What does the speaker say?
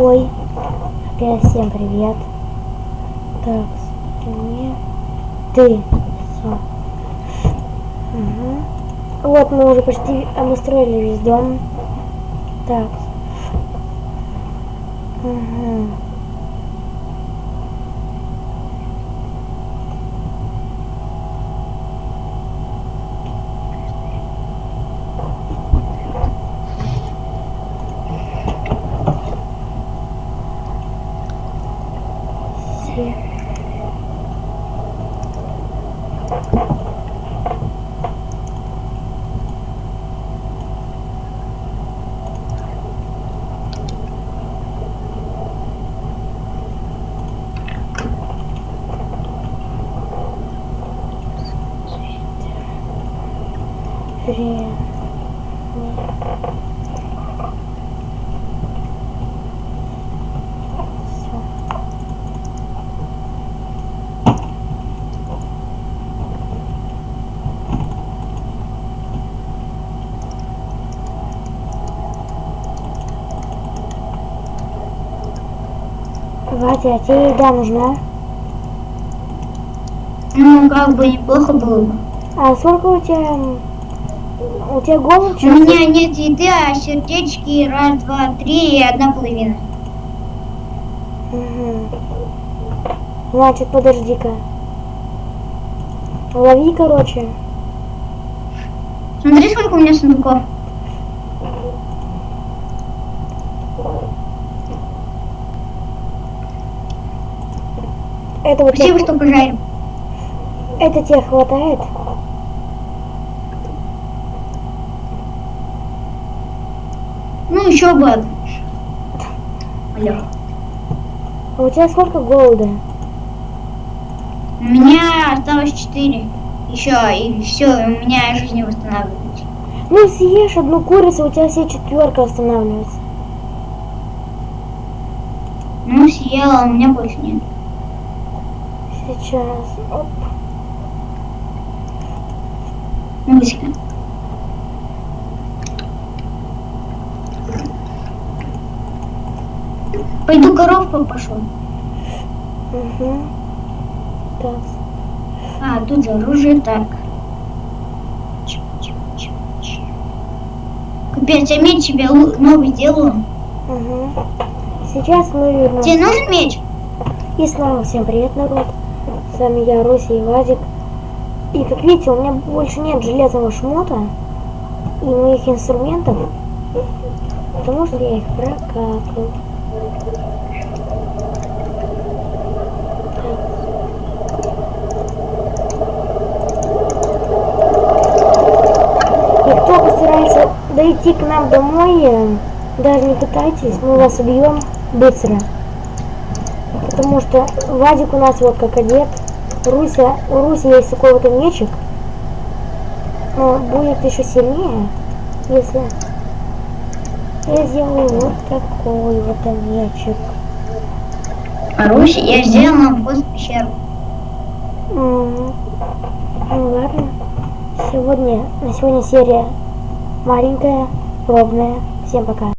Ой. Опять всем привет. Так, мне. Ты. Угу. Вот мы уже почти обустроили весь дом. Так. Угу. Все. Всё. Ватя, а тебе еда нужна? Ну, как бы неплохо было бы. А сколько у тебя... У тебя голод? У меня нет еды, а сердечки раз, два, три и одна половина. Угу. Значит, подожди-ка. Лови, короче. Смотри, сколько у меня сундуков. Это вот Спасибо, тебе, что пожарим. это тебе хватает? Ну, еще бы. Алло. А у тебя сколько голода? У меня осталось четыре. Еще, и все, у меня жизнь не восстанавливается. Ну съешь одну курицу, у тебя все четверка останавливается. Ну, съела, у меня больше нет. Сейчас. Оп. Ну, Пойду коровку пошел. Угу. Так. А, тут же оружие, так. Капец, я меч себе лу- новый делаю. Угу. Сейчас мы вернемся. Тебе нужен меч? И снова всем привет, народ. С вами я, Руся и Вадик. И как видите, у меня больше нет железного шмота и моих инструментов, потому что я их прокапал. Кто постарается дойти к нам домой, э, даже не пытайтесь, мы вас убьем быстро. Потому что Вадик у нас вот как одет. Руся, у Руси есть такой вот мечик. Но будет еще сильнее, если я сделаю вот такой вот мечик. А Руси, я сделал нам вход в пещеру. Ну ладно. Сегодня, на сегодня серия маленькая, пробная. Всем пока.